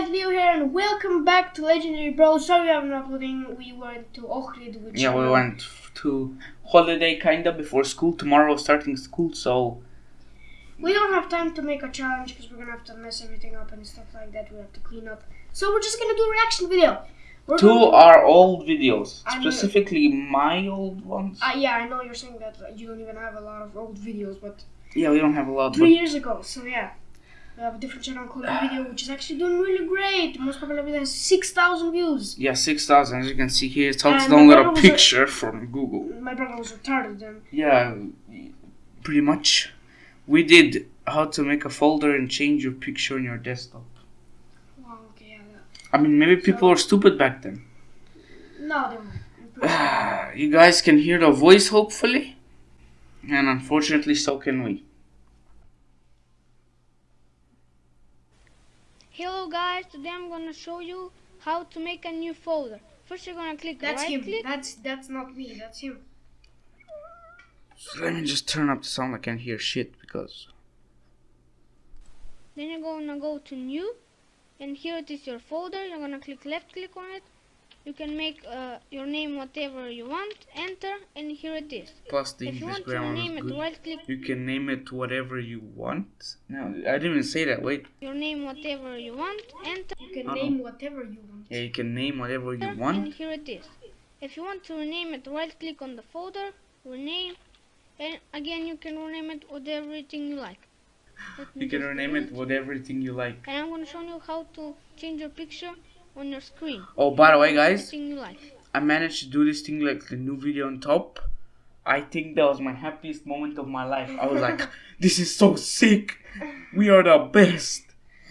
guys, Leo here, and welcome back to Legendary Bro. Sorry I'm not uploading. We went to Ohrid, which Yeah, we went to holiday kinda before school. Tomorrow starting school, so we don't have time to make a challenge because we're gonna have to mess everything up and stuff like that. We have to clean up. So we're just gonna do a reaction video. We're to- are old videos, I specifically my old ones. Uh, yeah, I know you're saying that you don't even have a lot of old videos, but Yeah, we don't have a lot, three but years ago. So yeah, we have a different channel called Video, which is actually doing really great. Most popular video has six thousand views. yeah, six thousand. As you can see here, it's how to download a was a- picture from Google. My brother was retarded, then. Yeah, pretty much. We did how to make a folder and change your picture on your desktop. wow, okay, yeah. I mean, maybe people were stupid back then. No, they weren't. I'm pretty sure. you guys can hear the voice, hopefully, and unfortunately, so can we. Hello guys, today I'm gonna show you how to make a new folder. First you're gonna click That's right him. click. That's that's not me. That's him. So let me just turn up the sound. I can't hear shit because. Then you're gonna go to new and here it is your folder. You're gonna click left click on it. You can make uh, your name whatever you want, enter and here it is. Plus, the If you English want to grammar rename was it, right click You can name it whatever you want. No, I didn't even say that. Wait. your name whatever you want, enter You can Uh-oh. name whatever you want. Yeah, you can name whatever you and want. here it is. If you want to rename it, right click on the folder, rename, and again you can rename it with everything you like. You can rename it with everything you like. And I'm gonna show you how to change your picture on your screen. Oh, by the way, guys, Everything you like. I managed to do this thing like the new video on top. I think that was my happiest moment of my life. I was like, this is so sick. We are the best.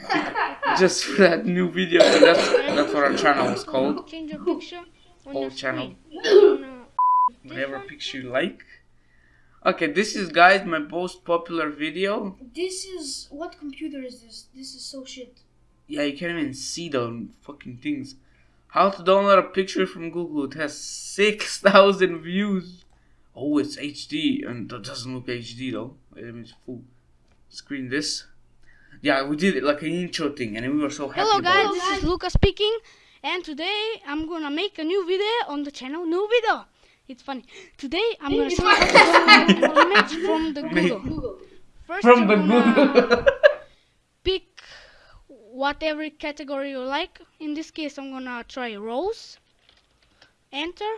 Just for that new video. So that's, that's what our channel was called. Change your picture on Old channel. screen. You're Whatever picture you like. Okay, this is, guys, my most popular video. This is what computer is this? This is so shit. Yeah, you can't even see the fucking things. How to download a picture from Google. It has 6,000 views. Oh, it's HD. And that doesn't look HD though. Me full screen this. Yeah, we did it like an intro thing and we were so happy Hello guys, this is Luca speaking and today I'm gonna make a new video on the channel New Video. It's funny. Today I'm gonna show you how to download an image from the Google. First From the Google. pick whatever category you like. In this case I'm gonna try rose. Enter.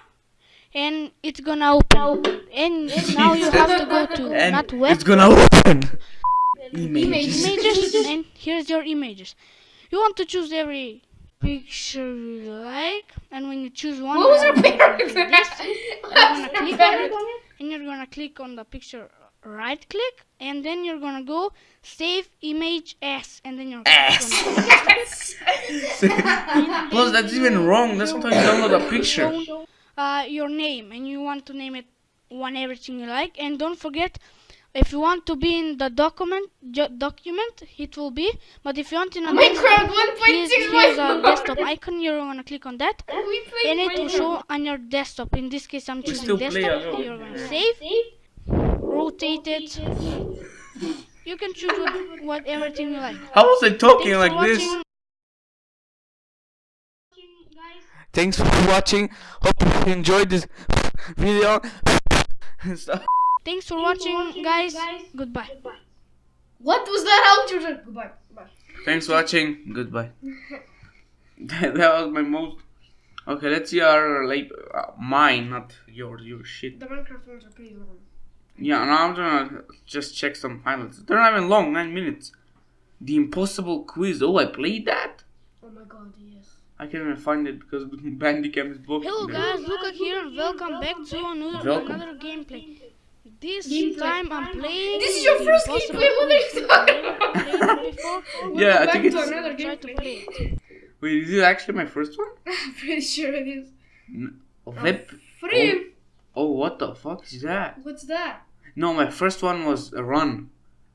And it's gonna open. And now you have to go to and not web it's gonna open. Images. images and here's your images you want to choose every picture you like and when you choose one What was your gonna picture? this, you're gonna click on it and you're gonna click on the picture right click and then you're gonna go save image as and then you're As. gonna Plus, that's even wrong. That's not how you download a picture. uh, your name and you want to name it one everything you like. And don't forget if you want to be in the document document it will be. But if you want in a Minecraft here's, 1.6 here's a desktop icon. You're gonna click on that. And it will show on your desktop. In this case i'm choosing desktop. you're gonna save rotate it you can choose what, what everything you like How was I talking Thanks like for this? watching. Thanks for watching. Hope you enjoyed this video. Thanks for watching guys goodbye What was that outro? Goodbye. Goodbye. Thanks for watching. Goodbye. that, that was my most. Okay, let's see our like uh, mine, not your your shit. The Minecraft ones are pretty long. Yeah, now I'm gonna just check some highlights. They're not even long, nine minutes. The Impossible Quiz. Oh, I played that. Oh my god, yes. I can't even find it because Bandicam is blocked. Hello guys, Luca here welcome back to another, Welcome. another gameplay. This Gameplay. time I'm playing. This is your the first Impossible gameplay, what are you talking I've never played it. Yeah, I think it's. another Try to play it. Wait, is it actually my first one? I'm pretty sure it is. Web. Free. Oh, what the fuck is that? What's that? No, my first one was a run.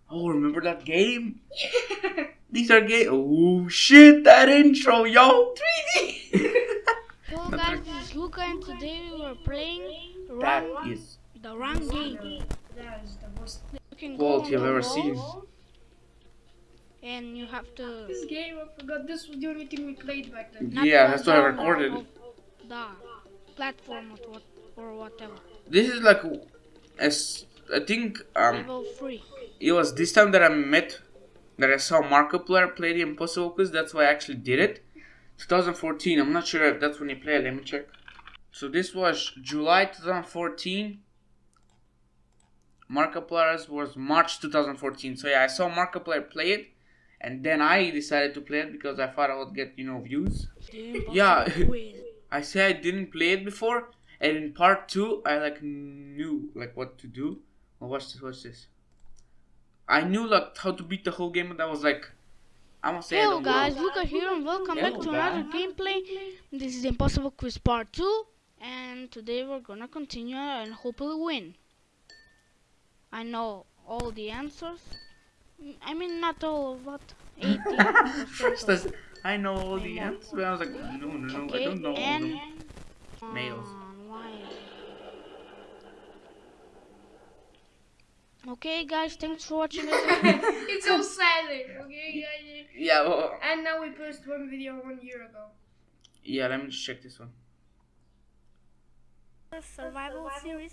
Oh, remember that game? These are game. Oh shit, that intro, yo. 3D. Hello guys, this is Luca and today we are playing That run, is the run game. that is the most. quality I've ever seen. and you have to. This game, I forgot this was the only thing we played back then. Yeah, go that's why I down recorded. The platform or what or whatever. This is like, as I think um, Level three. it was this time that I met that I saw Markiplier play the Impossible Quiz. That's why I actually did it. 2014. I'm not sure if that's when he played. Let me check. So this was July 2014. Markiplier's was March 2014. So yeah, I saw Markiplier play it, and then I decided to play it because I thought I would get you know views. Yeah. I say I didn't play it before, and in part two, I like knew like what to do. Well, watch this. Watch this. I knew like how to beat the whole game, and I was like, I'm gonna say Hello guys. Luca here and welcome back Hello, to another gameplay. This is Impossible Quiz Part 2 and today we're gonna continue and hopefully win. I know all the answers. I mean not all, but 80 First, I, know all the answers, but I was like, no, no, no, I don't know. all and them. Nails. Uh, Um, why? Okay guys, thanks for watching this. it's so silent, okay, guys? Yeah, well, And now we posted one video one year ago. yeah. Let me just check this one. survival series.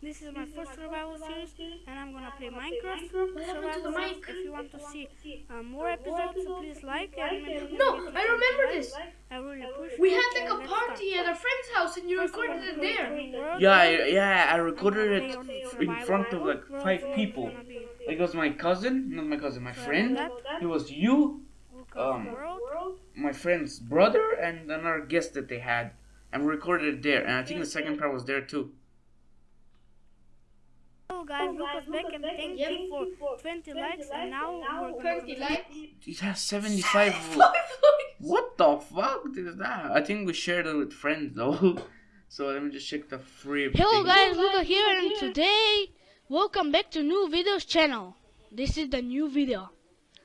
This is my first survival series, and I'm gonna play Minecraft happened to survival the series. If you want to see uh, more episodes, so please like and maybe No, I remember this. I really appreciate We it, had like and a let's party at a friend's house and you recorded it there. Yeah, I, yeah. I recorded it in front of like five people. gonna Like it was my cousin, not my cousin, my friend. It was you, um, my friend's brother, and another guest that they had, and recorded it there. And I think the second part was there too. Hello guys, Lucas back and thank you for 20 likes and now we're gonna likes. It has 75. what the fuck is that? I think we shared it with friends though. So let me just check the free. Hello thing. guys, Luca here and today welcome back to new videos channel. This is the new video.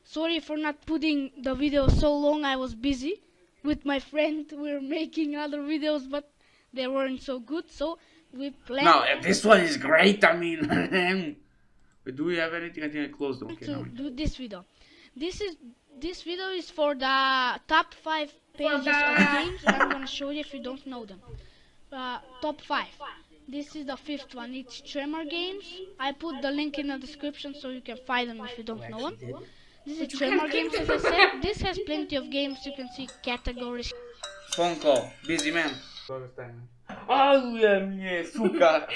Sorry for not putting the video so long, I was busy with my friend. We're making other videos but they weren't so good so we planned No, this one is great. I mean, Wait, do we have anything? I think I closed them. Okay, to never do this video. This is this video is for the top 5 pages of games and I'm gonna show you if you don't know them. Uh, top 5. This is the fifth one. It's Tremor Games. I put the link in the description so you can find them if you don't know them. This is Tremor Games, as I said. This has plenty of games. You can see categories. Phone call. Busy man. Yeah, yeah, suka.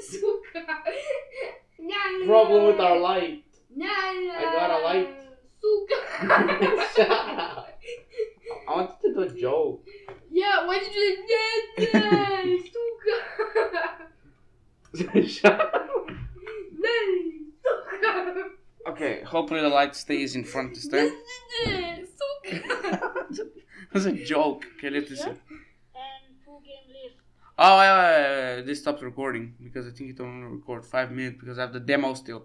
Suka. Nah, nah, Problem with our light. Nah, nah. I got a light. Suka. Shut up. I wanted to do a joke. yeah, why did you do that? Suka. Shut up. Suka. Okay, hopefully the light stays in front this time. Suka. It was a joke. Okay, let's listen. And full game list. Oh, wait, wait, wait, this stops recording because I think it only record five minutes because I have the demo still.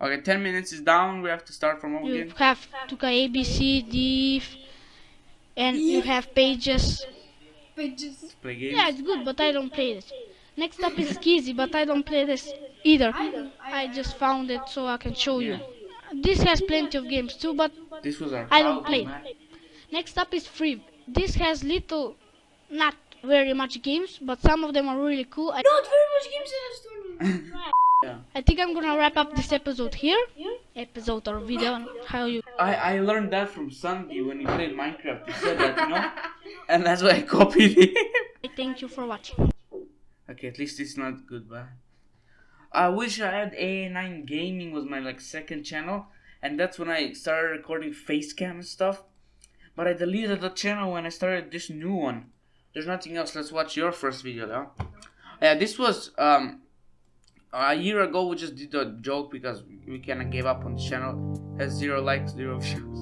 Okay, ten minutes is down. We have to start from over You again. have to go A, B, C, D, F, and you have pages. Pages. Play games. Yeah, it's good, but I don't play this. Next up is Skizzy, but I don't play this either. I just found it so I can show you. This has plenty of games too, but This was our. I don't childhood, play. man. Next up is Free. This has little, not very much games, but some of them are really cool. I, Not very much games in this tournament. I think I'm gonna wrap up this episode here. Episode or video, and how you. I, I learned that from Sandy when he played Minecraft. He said that, you know? And that's why I copied him. Thank you for watching. okay, at least it's not goodbye. I wish I had A9 Gaming was my like second channel, and that's when I started recording facecam and stuff. But I deleted the channel when I started this new one. There's nothing else. Let's watch your first video now. Yeah, this was um a year ago. We just did a joke because we kind of gave up on the channel. Has zero likes, zero views.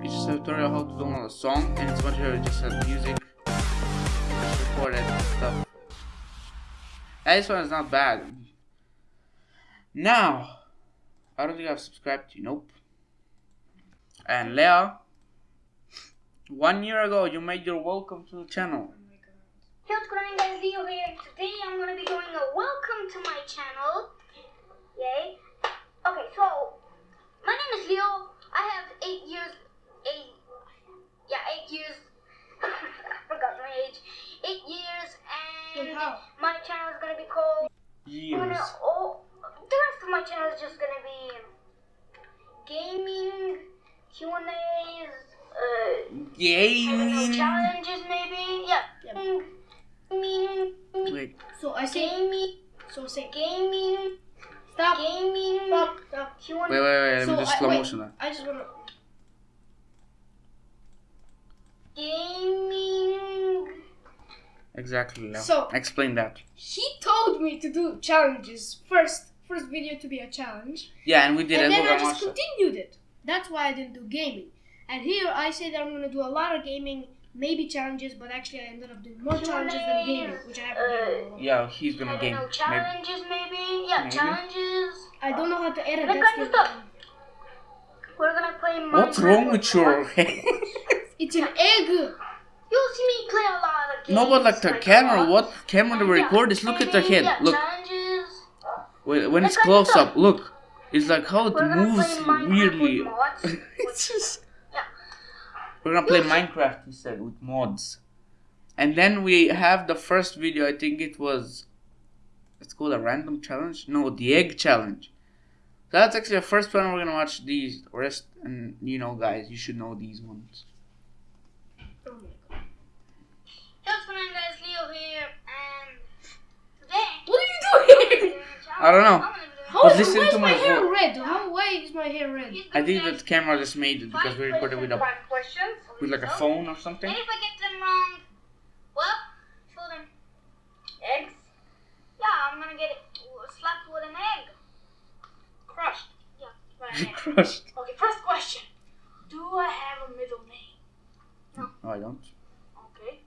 Features a tutorial how to download a song, and it's much better. It just has music, just record it and stuff. Yeah, this one is not bad. Now, I don't think I've subscribed to you. Nope. And Leah, one year ago you made your welcome to the channel. Hey, what's going on guys, Leo here. Today I'm going to be doing a welcome to my channel. Yay. Okay, so my name is Leo. I have eight years. Eight. Yeah, eight years. I forgot my age. Eight years, and Wait, how? my channel is gonna be called. I'm Years. gonna, oh, the rest of my channel is just gonna be gaming, Q and A's, uh, I don't know, Gaming. challenges maybe. Yeah. Yep. Gaming, Wait. So I say. gaming, So say. gaming, Stop. gaming, Stop. Stop. Q and Wait, wait, wait. Let So me just I- slow wait. motion that. I just wanna. gaming. Exactly, Leo. So- Explain that. He told me to do challenges first. First video to be a challenge. Yeah, and we did and it. then I just watch it. continued it. That's why I didn't do gaming. And here I say that I'm gonna do a lot of gaming, maybe challenges, but actually I ended up doing more challenges than gaming, which I haven't done. in a while. Yeah, he's I gonna don't game. know, challenges maybe. Yeah, Maybe. challenges. I don't know how to edit. That kind of stuff. We're gonna play Minecraft. What's wrong with your head? It's an egg. You'll see me play a lot of games. no, but like the camera, uh, what camera we yeah, record is look at the head. yeah, Look, Challenges. when when it's close up, look. It's like how it moves weirdly. it's just. Yeah. We're gonna play Minecraft, he said, with mods. And then we have the first video, I think it was. It's called a random challenge? No, the egg challenge. So that's actually the first one we're gonna watch these. Rest, and you know, guys, you should know these ones. Oh my god. What's going on, guys? Leo here, and today. What are you doing? I don't know. Oh, How But is, listen why to my my hair vo- red? How why is my hair red? I think that camera just made it because we recorded with a with like a phone or something. And if I get them wrong, well, show them eggs. Yeah, I'm gonna get it slapped with an egg. Crushed. Yeah, by an egg. Crushed. Okay, first question. Do I have a middle name? No, I don't. Okay.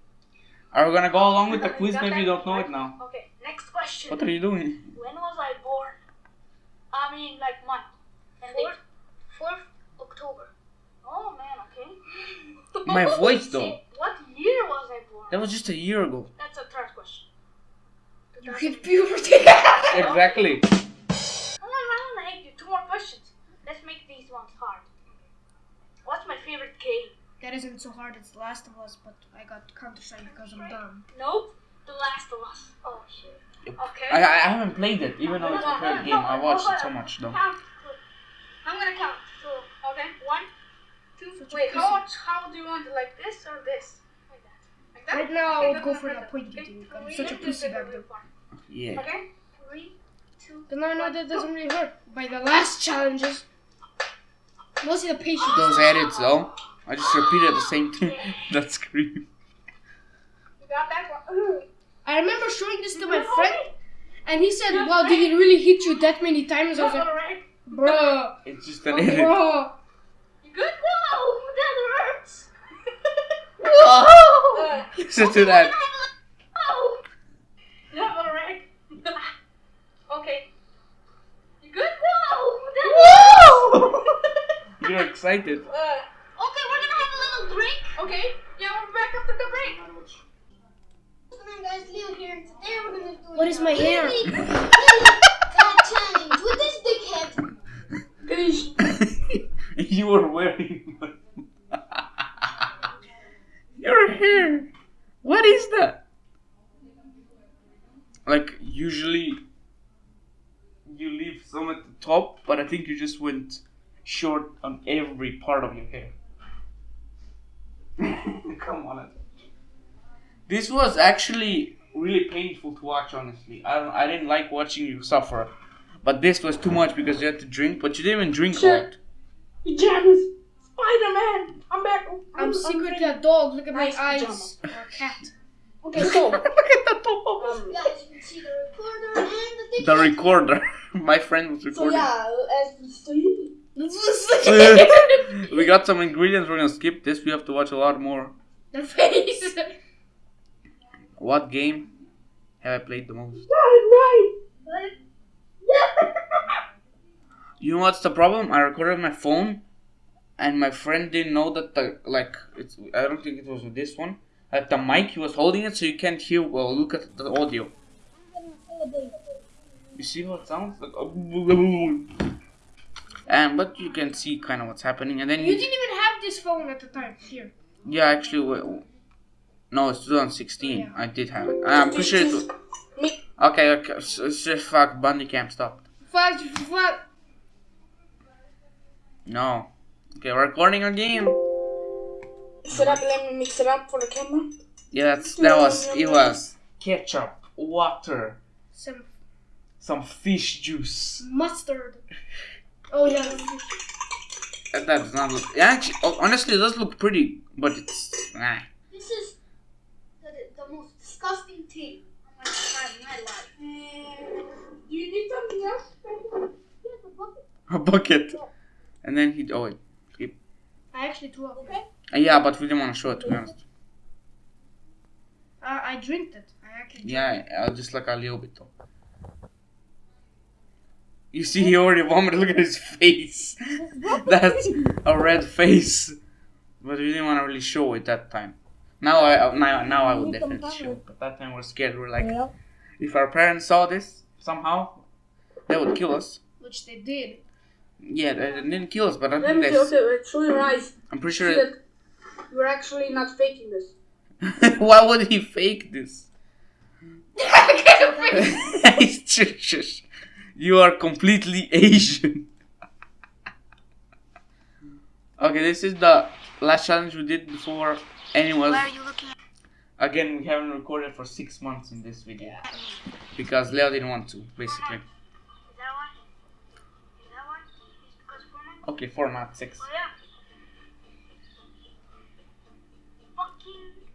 Are we gonna go along with the quiz? Maybe you don't know it now. Okay, next question. What are you doing? When was I born? I mean, like month. And date. Fourth October. Oh man, okay. My voice, though. What year was I born? That was just a year ago. That's a third question. You hit puberty. Exactly. Hold on, hold on, I two more questions. Let's make these ones hard. What's my favorite game? that isn't so hard. It's The Last of Us, but I got Counter Strike because I'm dumb. Nope. The Last of Us. Oh shit. Okay. I, I haven't played it, even though it's a great game. I watched it so much though. Count. I'm gonna count. So okay, one, two. Such Wait, how much? How do you want it? Like this or this? Like that. Like that. Right now, I would go for good, the good. pointy Okay, thing. I'm such a pussy two, back two, there. Yeah. Okay. Three, two. But no, no, that doesn't really hurt. By the last challenges, mostly the patience. Those edits though, I just repeated the same thing. that scream. You got that one. I remember showing this to my friend, and he said, "Wow, did it really hit you that many times?" I was like, Alright. "Bruh, It's just an edit. bruh." You good? Whoa, that hurts. Whoa! Listen to that. Oh. Yeah, alright. okay. You good? Whoa, that Whoa! You're excited. Uh, okay, we're gonna have a little break. Okay. Yeah, we're back after the break. Come on, guys. Leo here, today we're gonna do What is my hair? cat challenge with this dickhead. you were wearing your hair. What is that? Like usually you leave some at the top, but I think you just went short on every part of your hair. Come on. This was actually really painful to watch. Honestly, I don't, I didn't like watching you suffer, but this was too much because you had to drink. But you didn't even drink a lot. Pajamas. Spider-Man. I'm back. I'm secretly a dog. Look at my Nice eyes. pajama. Or a cat. Okay, so Look at the top of um, guys, you can see the recorder and the the recorder. My friend was recording. So yeah, as we see. we got some ingredients. We're gonna skip this. We have to watch a lot more. the face. What game have I played the most? You know what's the problem? I recorded my phone, and my friend didn't know that the like it's. I don't think it was with this one. At the mic, he was holding it, so you can't hear. Well, look at the audio. You see how it sounds? Like, and but you can see kind of what's happening, and then You didn't even have this phone at the time. Here. yeah, actually, no, it's 2016. Yeah. I did have it. I'm pretty sure. It was, Me. okay, okay, it's just fuck. Bandicam stopped. Fuck, fuck. No. Okay, we're recording again. Should I let me mix it up for the camera? Yeah, that's that was it was ketchup, water, Some some fish juice. mustard. Oh yeah. That does not look. Actually, oh, honestly, it does look pretty, but it's nah. This is the, the most disgusting thing I'm in my life. do you need something else? Yes, a bucket. a bucket. And then he oh wait. I actually threw up. Okay. Uh, yeah, but we didn't want to show it to be honest. Uh, I drank it. I actually. Yeah, uh, just like a little bit though. You see, he already vomited. Look at his face. That's a red face. But we didn't want to really show it that time. Now I uh, now now I would definitely shoot. But that time we're scared. We're like, if our parents saw this somehow, they would kill us. Which they did. Yeah, they they didn't kill us, but I Let think me they. okay, wait, show your eyes. I'm pretty sure. that you're actually not faking this. Why would he fake this? Shush, shush. you are completely Asian. okay, this is the last challenge we did before anyone. Where are you looking? Again, we haven't recorded for six months in this video because Leo didn't want to, basically. Is that one? Is that one? It's because format? Okay, four, not six. Oh yeah.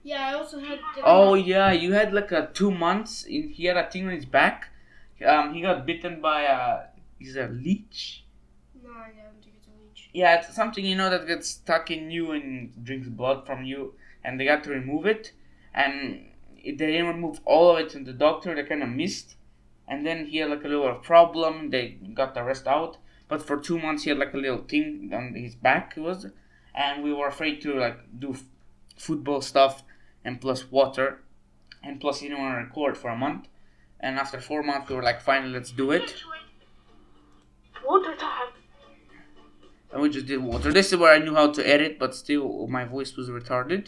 Yeah, I also had. Oh yeah, you had like a two months. In he had a thing on his back. Um, he got bitten by a is a leech. No, I don't think it's a leech. Yeah, it's something you know that gets stuck in you and drinks blood from you, and they got to remove it, and they didn't remove all of it, and the doctor they kind of missed, and then he had like a little problem. They got the rest out, but for two months he had like a little thing on his back. It was, and we were afraid to like do f- football stuff, and plus water, and plus he didn't want to record for a month, and after four months we were like, finally let's do it. Water time. And we just did water. This is where I knew how to edit, but still my voice was retarded.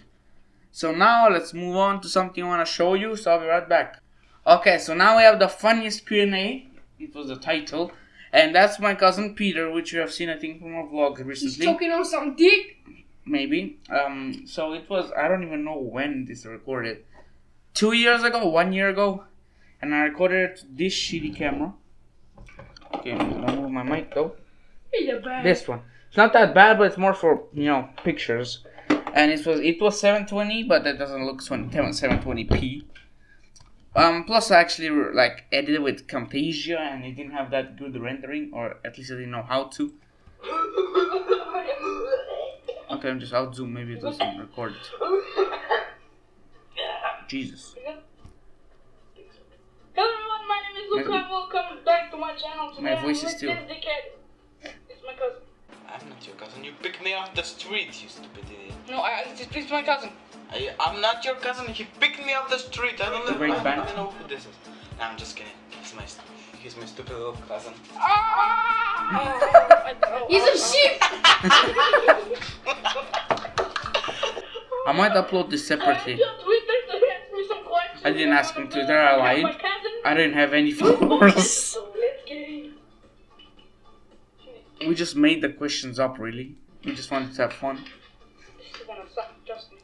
So now let's move on to something I want to show you. So I'll be right back. Okay, so now we have the funniest Q&A. It was the title, and that's my cousin Peter, which you have seen I think from our vlog recently. He's choking on some dick. maybe. Um, so it was I don't even know when this recorded. Two years ago, one year ago, and I recorded this shitty camera. Okay, I'm gonna move my mic though. He's a bad. This one. It's not that bad, but it's more for you know pictures. And it was it was 720, but that doesn't look 20, 720p. Um, plus I actually like edited with Camtasia, and it didn't have that good rendering, or at least I didn't know how to. Okay, I'm just out zoom. Maybe it doesn't record it. Jesus. Hello everyone, my name is and welcome back to my channel. Today My voice is still-. It's my cousin. I'm not your cousin. You picked me off the street, you stupid idiot. No, I, it's, it's my cousin. I, I'm not your cousin. He picked me off the street. I don't know. Great I band. don't even know who this is. No, I'm just kidding. He's my, he's my stupid little cousin. He's a sheep. I might upload this separately. I I didn't ask him to. There I lied. I didn't have any followers. Just made the questions up, really. We just wanted to have fun. This is gonna suck, trust me.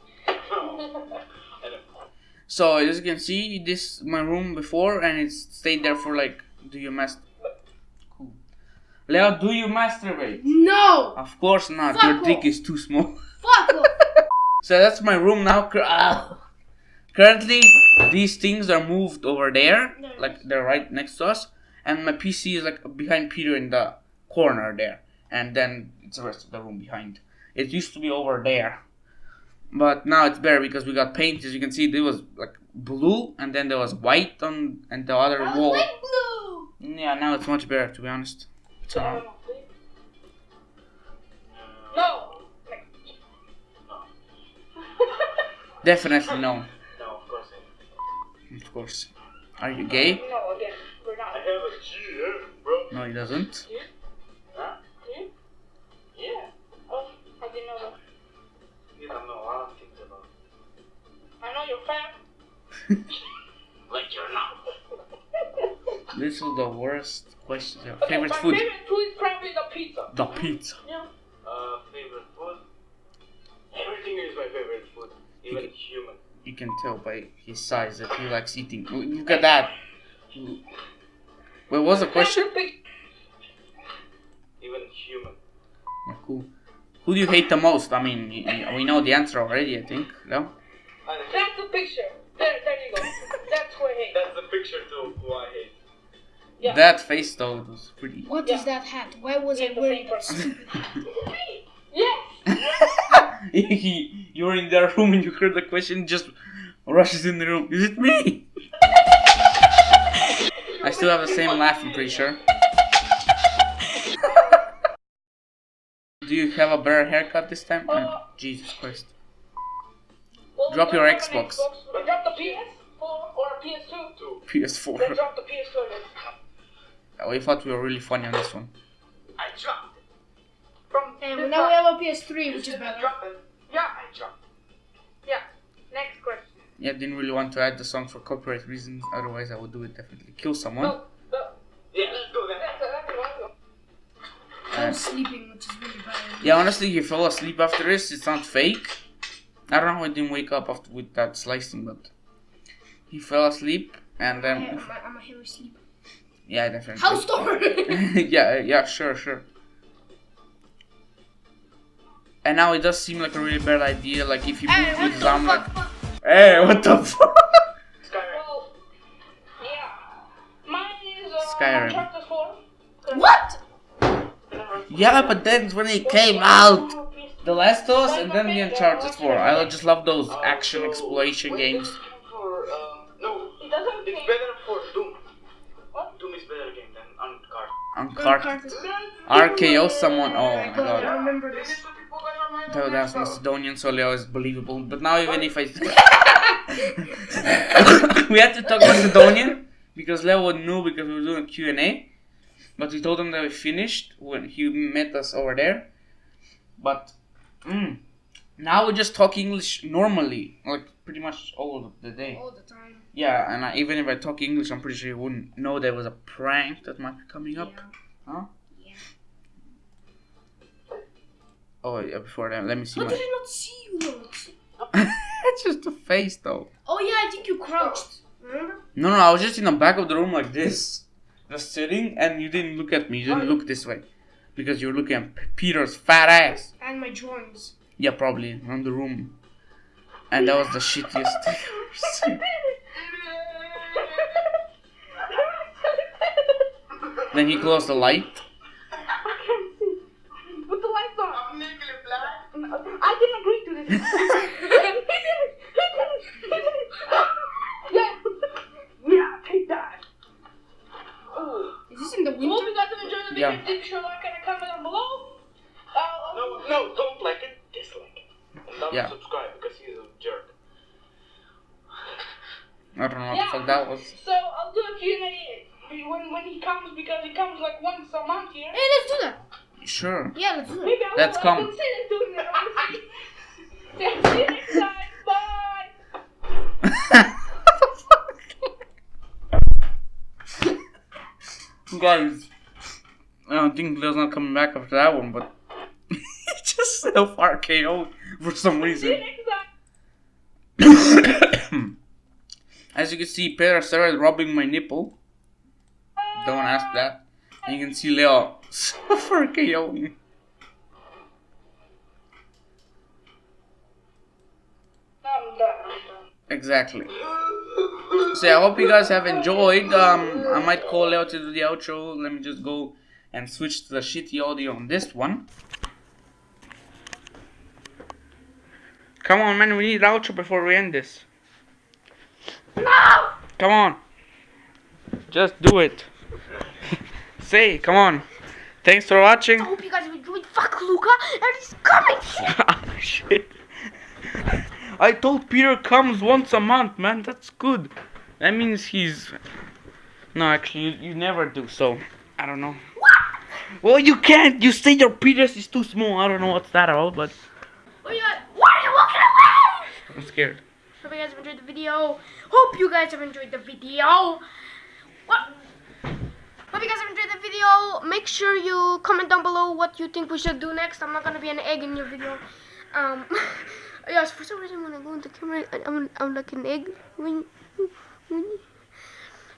So as you can see, this my room before, and it stayed there for like. Do you mas? Cool. Leo, do you masturbate? No. Of course not. Fuck Your off. dick is too small. Fuck off. So that's my room now. Ah. Currently, these things are moved over there, like they're right next to us, and my PC is like behind Peter in the corner there, and then it's the rest of the room behind. It used to be over there, but now it's better because we got paint. As you can see, there was like blue, and then there was white on and the other I was wall. like blue. Yeah, now it's much better to be honest. So, No. definitely no, No, of course not. of course. Are you gay? No, again, we're not. I have a GF, eh, bro. No, he doesn't. Huh? Yeah. Oh, I didn't know that. You don't know a lot of things about. I know you're fat. but you're not. This is the worst question. Okay, favorite my food? favorite food is probably the pizza. The pizza. Yeah. Uh, favorite food? Everything is my favorite food, even can, human. You can tell by his size that he likes eating. Look at that. Wait, what was the question? Even human. Yeah, cool. Who do you hate the most? I mean, y- y- we know the answer already, I think. No? That's the picture. There, there you go. That's who I hate. That's the picture too who I hate. Yeah. That face though it was pretty. What is that hat? Why was I Yeah, the wearing paper. that stupid hat? Yes. you were in their room and you heard the question, just rushes in the room. Is it me? I still have the same laugh, I'm pretty sure. Do you have a better haircut this time? Uh, Jesus Christ. Well, Drop your don't have an Xbox. We drop the PS4 or a PS2. Two. PS4. drop the PS2 again. Oh, we thought we were really funny on this one. I dropped it. From And now we have a PS3, which is Didn't better. drop. Yeah. I dropped Yeah. Next question. Yeah, didn't really want to add the song for copyright reasons, otherwise I would do it definitely. Kill someone. No. No. it. Yeah, let's do that. That's that's that's that's- I was sleeping, which is really bad. Yeah, honestly, he fell asleep after this. It's not fake. I don't know how he didn't wake up after with that slicing, but he fell asleep and then I'm, a, I'm a heavy sleeper. yeah, definitely. House door! yeah, yeah, sure, sure. And now it does seem like a really bad idea. Like if you Hey, move what with the Zam, like, hey, what the fuck? Skyrim. Well, yeah. Mine is uh, Skyrim. Uncharted 4. What? Yeah, but then when it came out, The Last of Us and then the Uncharted 4. I just love those action exploration games. For, uh, no, It doesn't it's better for Doom. What? Doom is better game than Uncharted. Uncharted. RKO someone. Oh my I god. remember this. That that's Macedonian, so Leo is believable. But now even if I we had to talk Macedonian because Leo knew because we were doing a Q&A. But we told him that we finished when he met us over there. But mm, now we just talk English normally, like pretty much all of the day. All the time. Yeah, and I, even if I talk English, I'm pretty sure you wouldn't know there was a prank that might be coming up. Yeah. Huh? Yeah. Oh yeah, before that, let me see How my. did I not see you it's just a face though. Oh yeah, I think you crouched. Remember? No, no, I was just in the back of the room like this, just sitting, and you didn't look at me. You didn't oh. look this way, because you were looking at Peter's fat ass. And my drawings. Yeah, probably around the room, and that was the shittiest thing I've ever seen. Then he closed the light. I can't see. Put the lights on. I'm legally blind. I didn't agree to this. yeah. Yeah, take that. Is this in the Hope you guys have enjoyed the video. Yeah. Be sure to like and comment down below. Uh, No, no, don't like it, dislike it. And don't Yeah. subscribe because he's a jerk. I don't know what Yeah. the fuck that was. So I'll do a Q&A when, when he comes because he comes like once a month here. Hey, let's do that. Sure. Yeah, let's do that. Maybe I Let's will. come. I consider doing it. honestly. See you next time. Guys, I don't think Leo's not coming back after that one, but he just self RKO for some reason. As you can see, Peter started rubbing my nipple. Don't ask that. And you can see Leo self RKOing. I'm done. I'm done. Exactly. So I hope you guys have enjoyed. Um, I might call Leo to do the outro. Let me just go and switch to the shitty audio on this one. Come on, man, we need outro before we end this. No! Come on. Just do it. Say, come on. Thanks for watching. I hope you guys enjoyed. Fuck Luca, and he's coming. Ah, Shit. I told Peter comes once a month, man. That's good. That means he's. No, actually, you, you never do. So I don't know. Well, you can't. You say your penis is too small. I don't know what's that about, but What are you? Why are you walking away? I'm scared. Hope you guys have enjoyed the video. Hope you guys have enjoyed the video. What? Hope you guys have enjoyed the video. Make sure you comment down below what you think we should do next. I'm not gonna be an egg in your video. Um, yes, for some reason when I go into camera, I- I'm, I'm like an egg.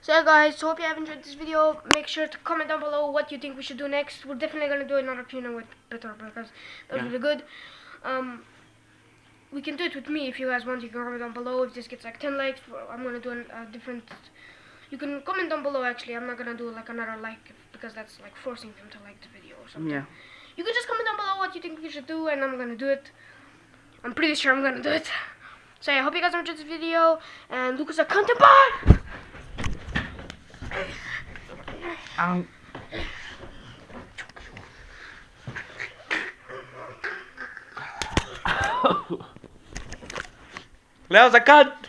So yeah, guys, hope you have enjoyed this video. Make sure to comment down below what you think we should do next. We're definitely gonna do another tuna with Peter because that was Yeah. really good. Um, we can do it with me if you guys want. You can comment down below. If this gets like 10 likes, I'm gonna do an- a different. You can comment down below. Actually, I'm not gonna do like another like because that's like forcing them to like the video or something. Yeah. You can just comment down below what you think we should do, and I'm gonna do it. I'm pretty sure I'm gonna do it. So yeah, I hope you guys enjoyed this video. And Lucas, a content bar. Um, that was a cut.